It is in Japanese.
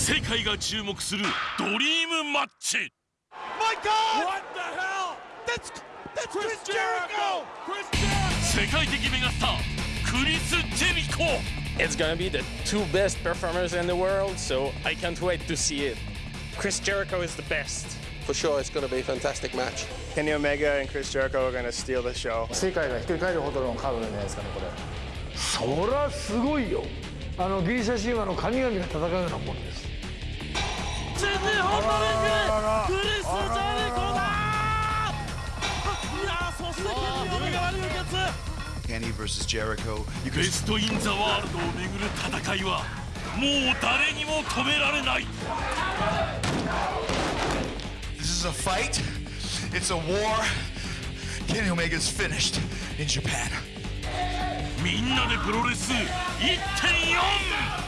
世界が注目するドリームマッチ My God! What the hell? That's that's Chris Jericho! Chris Jericho! 世界的メガスタークリス・ジェリコ It's gonna be the two best performers in the world, so I can't wait to see it. Chris Jericho is the best. For sure, it's to be a fantastic match. Kenny Omega and Chris Jericho are gonna steal the show. 世界がひっくり返るほどのカードじゃないですかねこれそりゃすごいよあのギリシャ神話の神々が戦うようなもんです新日本のリングクリス・ジェリコだいやそしてケニー・オメガは流血 Kenny versus Jericho. You ベ can スト・イン・ザ・ワールドをめぐる戦いはもう誰にも止められない This is a fight. It's a war. Kenny Omega's finished in Japan. みんなでプロレス1.4